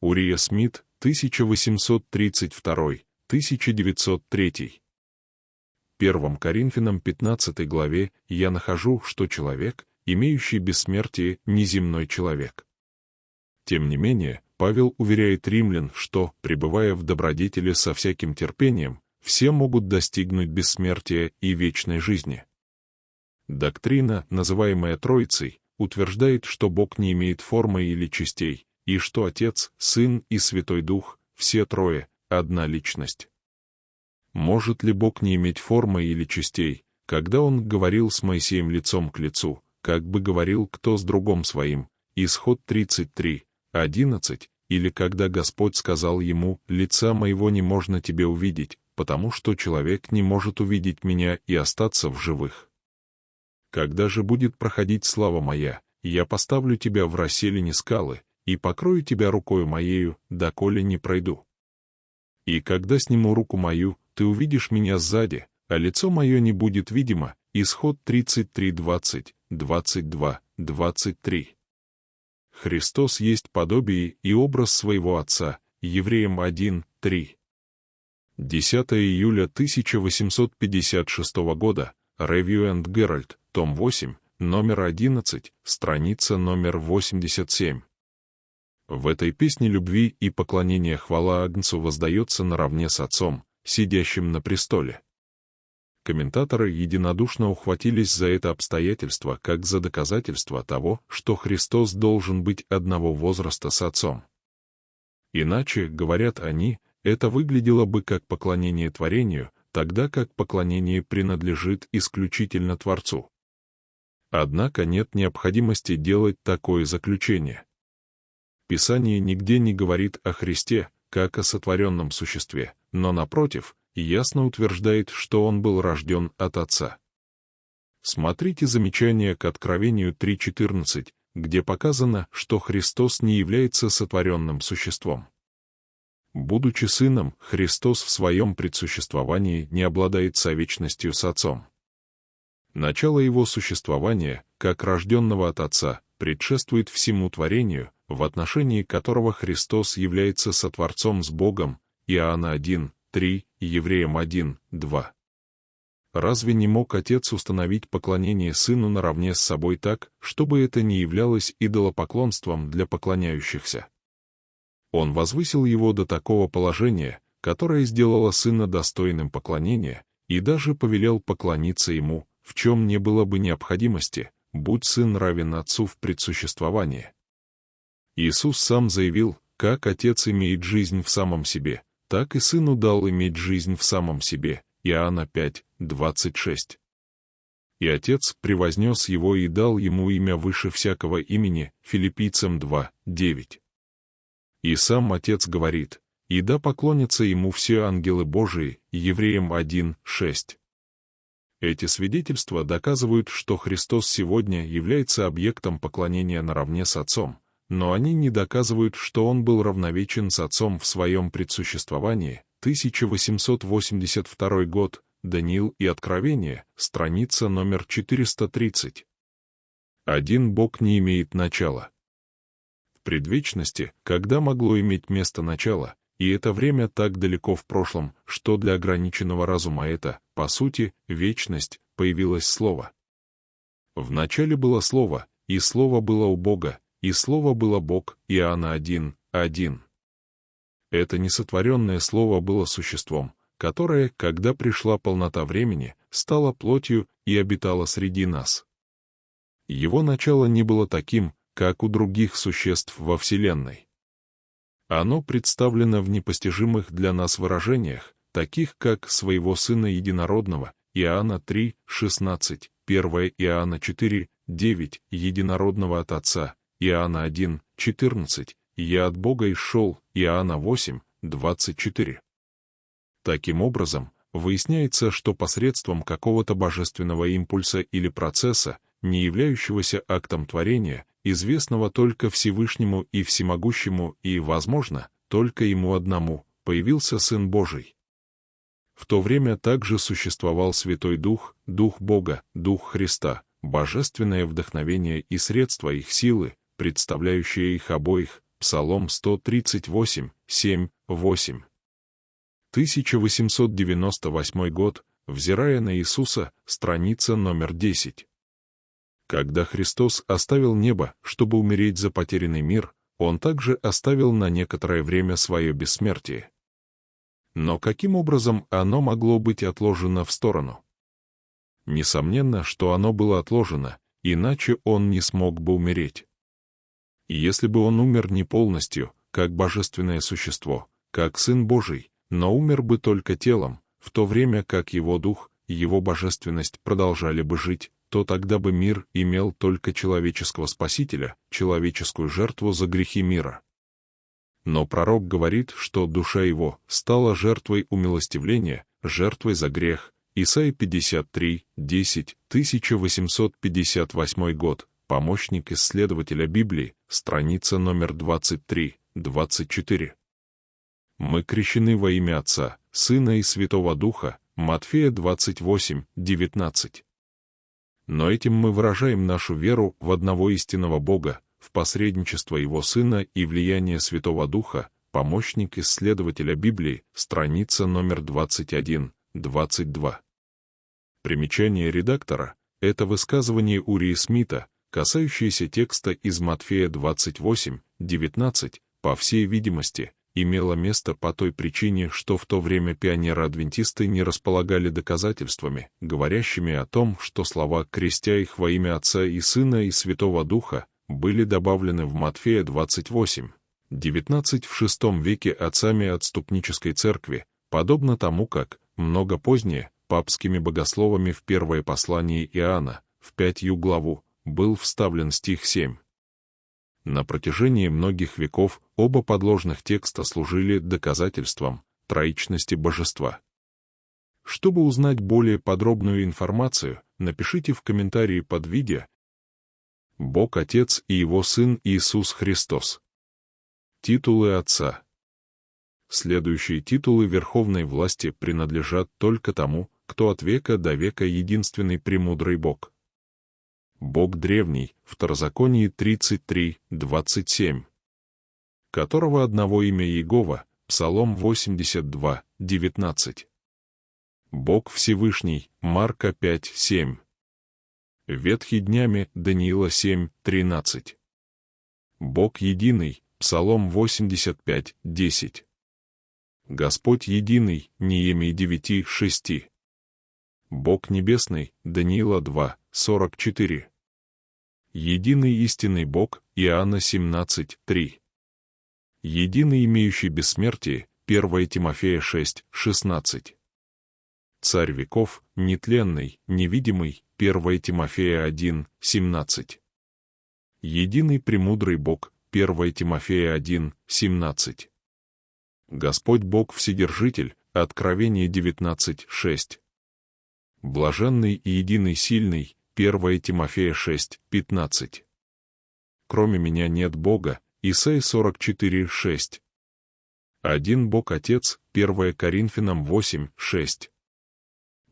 Урия Смит, 1832-1903. 1 Коринфянам 15 главе я нахожу, что человек, имеющий бессмертие, неземной человек. Тем не менее, Павел уверяет римлян, что, пребывая в добродетели со всяким терпением, все могут достигнуть бессмертия и вечной жизни. Доктрина, называемая Троицей, утверждает, что Бог не имеет формы или частей, и что Отец, Сын и Святой Дух, все трое, одна личность. Может ли Бог не иметь формы или частей, когда Он говорил с Моисеем лицом к лицу, как бы говорил кто с другом своим, исход 33, 11, или когда Господь сказал ему, «Лица моего не можно тебе увидеть, потому что человек не может увидеть меня и остаться в живых». Когда же будет проходить слава моя, я поставлю тебя в расселине скалы и покрою тебя рукою моею, доколе не пройду. И когда сниму руку мою, ты увидишь меня сзади, а лицо мое не будет видимо. Исход 33, 20, 22, 23. Христос есть подобие и образ своего Отца, Евреям 1, 3. 10 июля 1856 года, Review and Herald, том 8, номер 11, страница номер 87. В этой песне любви и поклонения хвала Агнцу воздается наравне с Отцом, сидящим на престоле. Комментаторы единодушно ухватились за это обстоятельство как за доказательство того, что Христос должен быть одного возраста с Отцом. Иначе, говорят они, это выглядело бы как поклонение творению, тогда как поклонение принадлежит исключительно Творцу. Однако нет необходимости делать такое заключение. Писание нигде не говорит о Христе, как о сотворенном существе, но, напротив, ясно утверждает, что он был рожден от Отца. Смотрите замечание к Откровению 3.14, где показано, что Христос не является сотворенным существом. Будучи сыном, Христос в своем предсуществовании не обладает совечностью с Отцом. Начало его существования, как рожденного от Отца, предшествует всему творению, в отношении которого Христос является сотворцом с Богом, Иоанна 1, 3, Евреям 1, 2. Разве не мог Отец установить поклонение Сыну наравне с собой так, чтобы это не являлось идолопоклонством для поклоняющихся? Он возвысил его до такого положения, которое сделало Сына достойным поклонения, и даже повелел поклониться Ему, в чем не было бы необходимости, будь Сын равен Отцу в предсуществовании. Иисус сам заявил, как Отец имеет жизнь в самом себе, так и Сыну дал иметь жизнь в самом себе. Иоанна 5, 26. И Отец превознес его и дал ему имя выше всякого имени, филиппийцам 2, 9. И сам Отец говорит, и да поклонятся ему все ангелы Божии, евреям 1, 6. Эти свидетельства доказывают, что Христос сегодня является объектом поклонения наравне с Отцом, но они не доказывают, что он был равновечен с отцом в своем предсуществовании. 1882 год, Даниил и Откровение, страница номер 430. Один Бог не имеет начала. В предвечности, когда могло иметь место начало, и это время так далеко в прошлом, что для ограниченного разума это, по сути, вечность, появилось Слово. В начале было Слово, и Слово было у Бога, и Слово было Бог, Иоанна 1, 1. Это несотворенное Слово было существом, которое, когда пришла полнота времени, стало плотью и обитало среди нас. Его начало не было таким, как у других существ во Вселенной. Оно представлено в непостижимых для нас выражениях, таких как «своего Сына Единородного» Иоанна 3, 16, 1 Иоанна 4, 9, Единородного от Отца, Иоанна 1, 14, «Я от Бога исшел» Иоанна 8, 24. Таким образом, выясняется, что посредством какого-то божественного импульса или процесса, не являющегося актом творения, известного только Всевышнему и Всемогущему и, возможно, только Ему одному, появился Сын Божий. В то время также существовал Святой Дух, Дух Бога, Дух Христа, божественное вдохновение и средства их силы, представляющие их обоих, Псалом 138, 7, 8. 1898 год, взирая на Иисуса, страница номер 10. Когда Христос оставил небо, чтобы умереть за потерянный мир, Он также оставил на некоторое время свое бессмертие. Но каким образом оно могло быть отложено в сторону? Несомненно, что оно было отложено, иначе он не смог бы умереть. И если бы он умер не полностью, как божественное существо, как Сын Божий, но умер бы только телом, в то время как его дух и его божественность продолжали бы жить, то тогда бы мир имел только человеческого спасителя, человеческую жертву за грехи мира. Но пророк говорит, что душа его стала жертвой умилостивления, жертвой за грех. Исайя 53, 10, 1858 год, помощник исследователя Библии, страница номер 23, 24. Мы крещены во имя Отца, Сына и Святого Духа, Матфея 28, 19. Но этим мы выражаем нашу веру в одного истинного Бога, в посредничество Его Сына и влияние Святого Духа, помощник исследователя Библии, страница номер 21, 22. Примечание редактора — это высказывание Урии Смита, касающееся текста из Матфея 28, 19, по всей видимости, имело место по той причине, что в то время пионеры-адвентисты не располагали доказательствами, говорящими о том, что слова «крестя их во имя Отца и Сына и Святого Духа» были добавлены в Матфея 28, 19 в VI веке отцами отступнической церкви, подобно тому, как, много позднее, папскими богословами в первое послание Иоанна, в пятью главу, был вставлен стих 7. На протяжении многих веков оба подложных текста служили доказательством троичности божества. Чтобы узнать более подробную информацию, напишите в комментарии под видео Бог Отец и Его Сын Иисус Христос. Титулы Отца. Следующие титулы верховной власти принадлежат только тому, кто от века до века единственный премудрый Бог. Бог древний, Второзаконие 33, 27, которого одного имя Иегова, Псалом 82, 19. Бог Всевышний, Марка 5, 7. Ветхий днями, Даниила 7, 13. Бог единый, Псалом 85, 10. Господь единый, Неемий 9, 6. Бог небесный, Даниила 2, 44. Единый истинный Бог, Иоанна 17, 3. Единый имеющий бессмертие, 1 Тимофея 6, 16. Царь веков, нетленный, невидимый, 1 Тимофея 1, 17. Единый премудрый Бог, 1 Тимофея 1, 17. Господь Бог Вседержитель, Откровение 19, 6. Блаженный и единый сильный, 1 Тимофея 6, 15. Кроме меня нет Бога, Исаия 44, 6. Один Бог Отец, 1 Коринфянам 8, 6.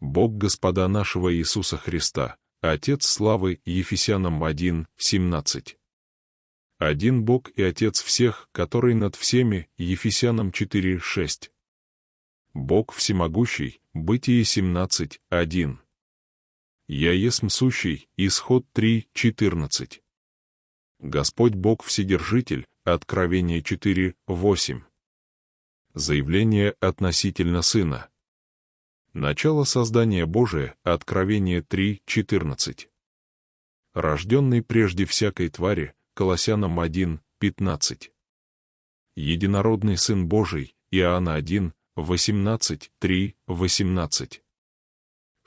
Бог Господа нашего Иисуса Христа, Отец славы Ефесянам 1, 17. Один Бог и Отец всех, который над всеми, Ефесянам 4, 6. Бог всемогущий, Бытие 17, 1. Я есмь сущий, Исход 3, 14. Господь Бог Вседержитель, Откровение 4, 8. Заявление относительно Сына. Начало создания Божия, Откровение 3, 14. Рожденный прежде всякой твари, Колоссянам 1, 15. Единородный Сын Божий, Иоанна 1, 18, 3, 18.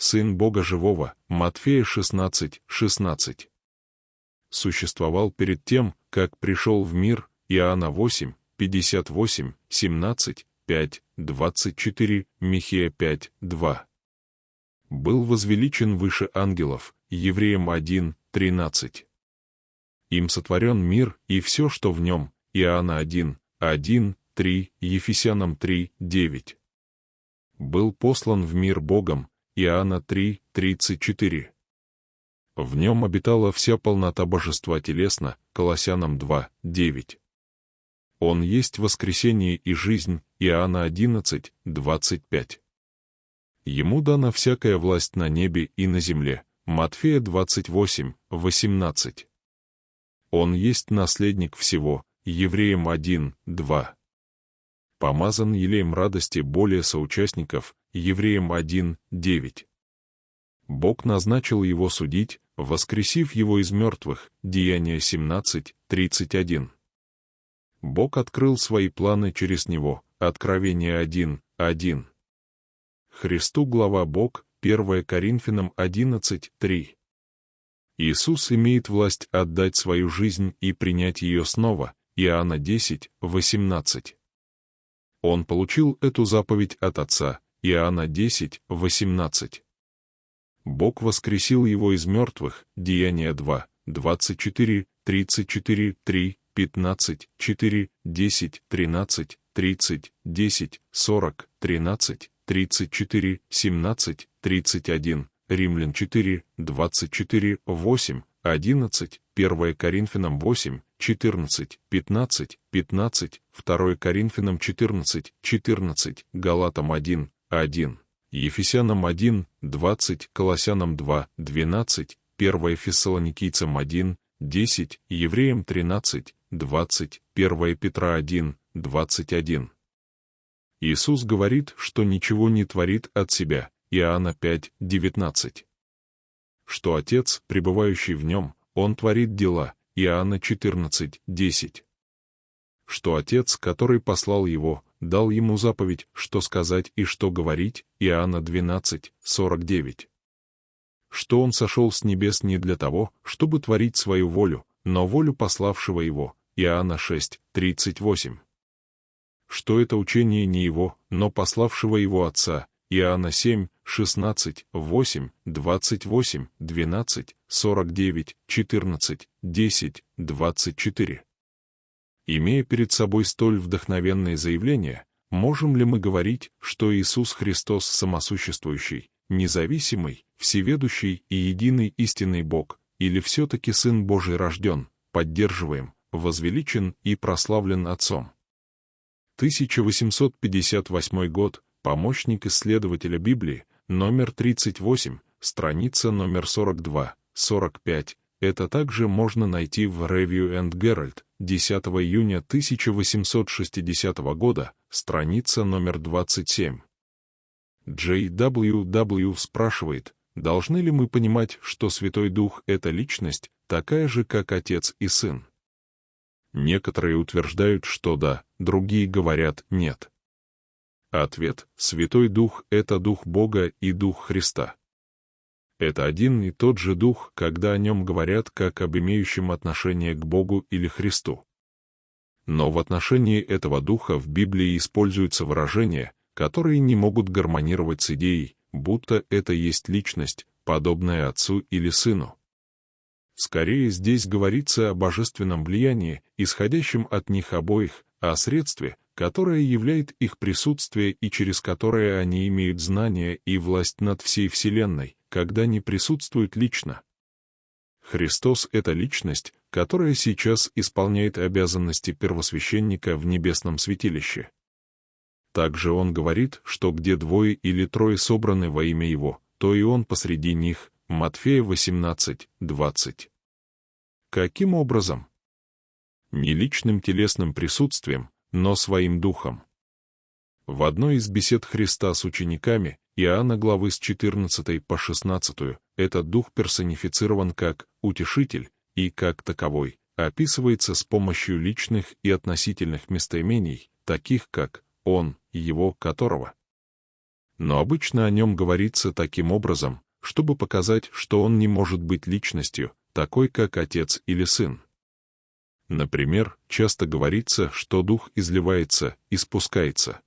Сын Бога Живого, Матфея 16, 16. Существовал перед тем, как пришел в мир, Иоанна 8, 58, 17, 5, 24, Михея 5, 2. Был возвеличен выше ангелов, Евреям 1, 13. Им сотворен мир и все, что в нем, Иоанна 1, 1, 3, Ефесянам 3, 9. Был послан в мир Богом, Иоанна 3, 34. В нем обитала вся полнота божества телесно, Колоссянам 2, 9. Он есть воскресение и жизнь, Иоанна 11, 25. Ему дана всякая власть на небе и на земле, Матфея 28, 18. Он есть наследник всего, Евреям 1, 2. Помазан елеем радости более соучастников, Евреям 1, 9. Бог назначил его судить, воскресив его из мертвых, Деяние 17, 31. Бог открыл свои планы через него, Откровение 1, 1. Христу глава Бог, 1 Коринфянам 11, 3. Иисус имеет власть отдать свою жизнь и принять ее снова, Иоанна 10, 18. Он получил эту заповедь от Отца, Иоанна 10, 18. Бог воскресил его из мертвых, Деяние 2, 24, 34, 3, 15, 4, 10, 13, 30, 10, 40, 13, 34, 17, 31, Римлян 4, 24, 8, 11, 1 Коринфянам 8, 14, 15, 15, 2 Коринфянам 14, 14, Галатам 1, 1. Ефесянам 1, 20, Колоссянам 2, 12, 1 Фессалоникийцам 1, 10, Евреям 13, 20, 1 Петра 1, 21. Иисус говорит, что ничего не творит от себя, Иоанна 5, 19. Что Отец, пребывающий в нем, Он творит дела, Иоанна 14, 10. Что Отец, который послал Его, дал ему заповедь, что сказать и что говорить, Иоанна 12, 49. Что он сошел с небес не для того, чтобы творить свою волю, но волю пославшего его, Иоанна 6, 38. Что это учение не его, но пославшего его Отца, Иоанна 7, 16, 8, 28, 12, 49, 14, 10, 24. Имея перед собой столь вдохновенные заявления, можем ли мы говорить, что Иисус Христос самосуществующий, независимый, всеведущий и единый истинный Бог, или все-таки Сын Божий рожден, поддерживаем, возвеличен и прославлен Отцом? 1858 год, помощник исследователя Библии, номер 38, страница номер 42, 45, это также можно найти в Review and Herald, 10 июня 1860 года, страница номер 27. J.W.W. спрашивает, должны ли мы понимать, что Святой Дух — это личность, такая же, как Отец и Сын? Некоторые утверждают, что да, другие говорят «нет». Ответ — Святой Дух — это Дух Бога и Дух Христа. Это один и тот же дух, когда о нем говорят как об имеющем отношение к Богу или Христу. Но в отношении этого духа в Библии используются выражения, которые не могут гармонировать с идеей, будто это есть личность, подобная Отцу или Сыну. Скорее здесь говорится о божественном влиянии, исходящем от них обоих, о средстве, которое являет их присутствие и через которое они имеют знание и власть над всей Вселенной, когда не присутствует лично. Христос — это личность, которая сейчас исполняет обязанности первосвященника в небесном святилище. Также он говорит, что где двое или трое собраны во имя Его, то и Он посреди них, Матфея 18, 20. Каким образом? Не личным телесным присутствием, но своим духом. В одной из бесед Христа с учениками, Иоанна главы с 14 по 16, этот дух персонифицирован как «утешитель» и как таковой, описывается с помощью личных и относительных местоимений, таких как «он», «его», «которого». Но обычно о нем говорится таким образом, чтобы показать, что он не может быть личностью, такой как отец или сын. Например, часто говорится, что дух изливается и спускается.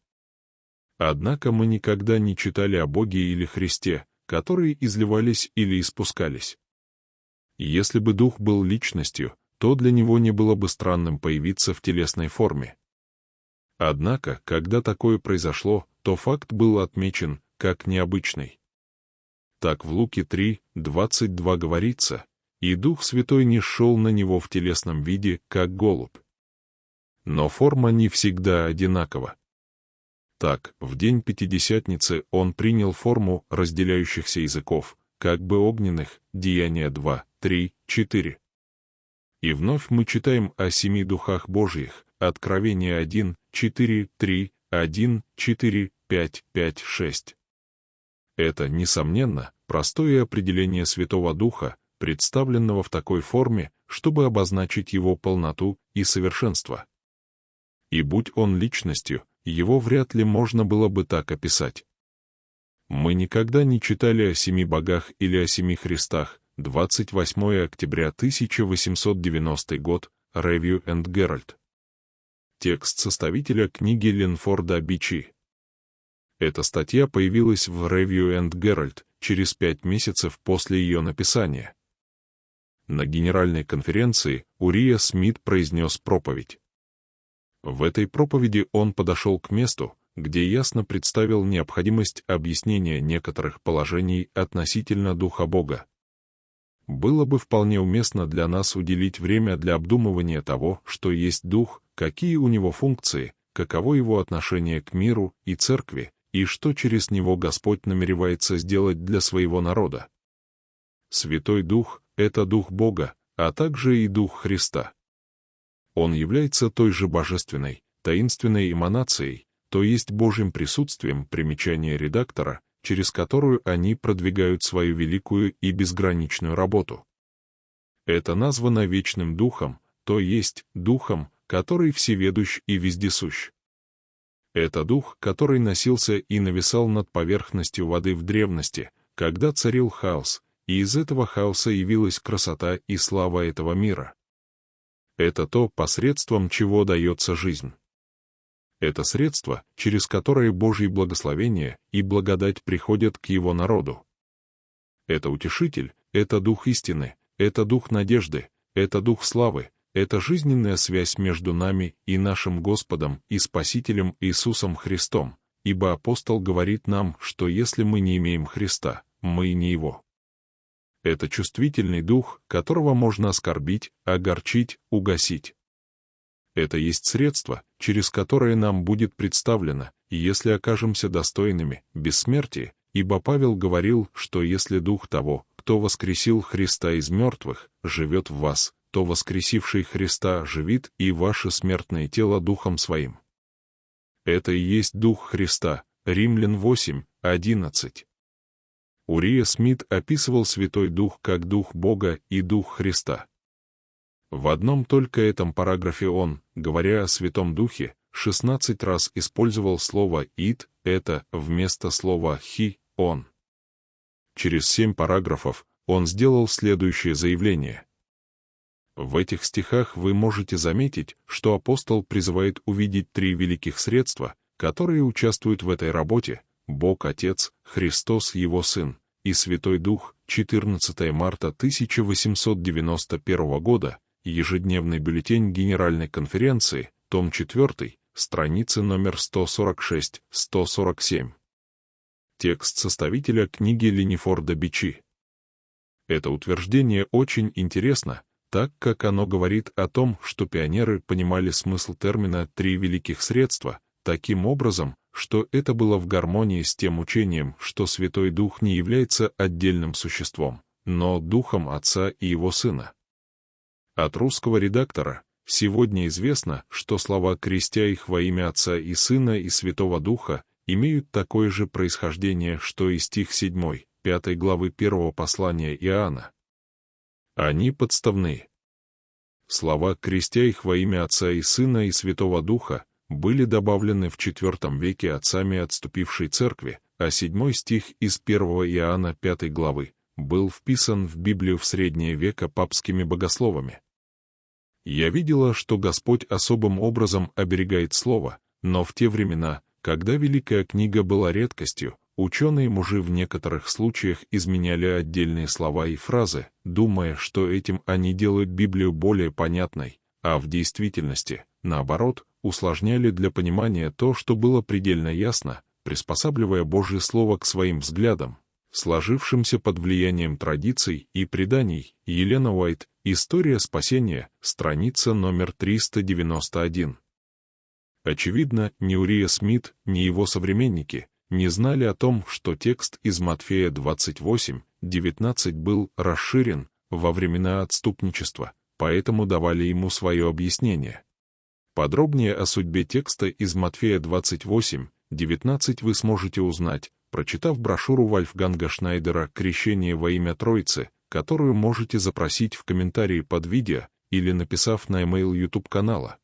Однако мы никогда не читали о Боге или Христе, которые изливались или испускались. Если бы Дух был личностью, то для него не было бы странным появиться в телесной форме. Однако, когда такое произошло, то факт был отмечен как необычный. Так в Луке 3, 22 говорится, «И Дух Святой не шел на него в телесном виде, как голубь». но форма не всегда одинакова. Так, в день Пятидесятницы он принял форму разделяющихся языков, как бы огненных, Деяния 2, 3, 4. И вновь мы читаем о семи духах Божьих, Откровение 1, 4, 3, 1, 4, 5, 5, 6. Это, несомненно, простое определение Святого Духа, представленного в такой форме, чтобы обозначить его полноту и совершенство. И будь он личностью, его вряд ли можно было бы так описать. Мы никогда не читали о семи богах или о семи Христах, 28 октября 1890 год, Review and Herald. Текст составителя книги Ленфорда Бичи. Эта статья появилась в Review and Herald через пять месяцев после ее написания. На генеральной конференции Урия Смит произнес проповедь. В этой проповеди он подошел к месту, где ясно представил необходимость объяснения некоторых положений относительно Духа Бога. Было бы вполне уместно для нас уделить время для обдумывания того, что есть Дух, какие у него функции, каково его отношение к миру и церкви, и что через него Господь намеревается сделать для своего народа. Святой Дух — это Дух Бога, а также и Дух Христа. Он является той же божественной, таинственной эманацией, то есть Божьим присутствием примечания редактора, через которую они продвигают свою великую и безграничную работу. Это названо Вечным Духом, то есть Духом, который всеведущ и вездесущ. Это дух, который носился и нависал над поверхностью воды в древности, когда царил хаос, и из этого хаоса явилась красота и слава этого мира. Это то, посредством чего дается жизнь. Это средство, через которое Божье благословение и благодать приходят к Его народу. Это утешитель, это дух истины, это дух надежды, это дух славы, это жизненная связь между нами и нашим Господом и Спасителем Иисусом Христом, ибо апостол говорит нам, что если мы не имеем Христа, мы не Его. Это чувствительный дух, которого можно оскорбить, огорчить, угасить. Это есть средство, через которое нам будет представлено, если окажемся достойными, бессмертия, ибо Павел говорил, что если дух того, кто воскресил Христа из мертвых, живет в вас, то воскресивший Христа живит и ваше смертное тело духом своим. Это и есть дух Христа, Римлян 8, 11. Урия Смит описывал Святой Дух как Дух Бога и Дух Христа. В одном только этом параграфе он, говоря о Святом Духе, 16 раз использовал слово «ид», это, вместо слова «хи», «он». Через семь параграфов он сделал следующее заявление. В этих стихах вы можете заметить, что апостол призывает увидеть три великих средства, которые участвуют в этой работе — Бог Отец, Христос Его Сын и Святой Дух, 14 марта 1891 года, ежедневный бюллетень Генеральной конференции, том 4, страницы номер 146-147. Текст составителя книги Ленифорда Бичи. Это утверждение очень интересно, так как оно говорит о том, что пионеры понимали смысл термина «три великих средства» таким образом, что это было в гармонии с тем учением, что Святой Дух не является отдельным существом, но Духом Отца и Его Сына. От русского редактора сегодня известно, что слова «крестя их во имя Отца и Сына и Святого Духа» имеют такое же происхождение, что и стих 7, 5 главы первого послания Иоанна. Они подставны. Слова «крестя их во имя Отца и Сына и Святого Духа» были добавлены в IV веке отцами отступившей церкви, а седьмой стих из 1 Иоанна 5 главы был вписан в Библию в средние века папскими богословами. Я видела, что Господь особым образом оберегает Слово, но в те времена, когда Великая книга была редкостью, Ученые-мужи в некоторых случаях изменяли отдельные слова и фразы, думая, что этим они делают Библию более понятной, а в действительности, наоборот, усложняли для понимания то, что было предельно ясно, приспосабливая Божье Слово к своим взглядам, сложившимся под влиянием традиций и преданий. Елена Уайт, История спасения, страница номер 391. Очевидно, ни Урия Смит, ни его современники не знали о том, что текст из Матфея 28:19 был расширен во времена отступничества, поэтому давали ему свое объяснение. Подробнее о судьбе текста из Матфея 28:19 вы сможете узнать, прочитав брошюру Вольфганга Шнайдера «Крещение во имя Троицы», которую можете запросить в комментарии под видео или написав на email YouTube канала.